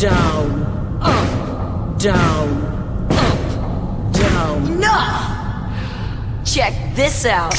down, up, down, up, down. Enough! Check this out.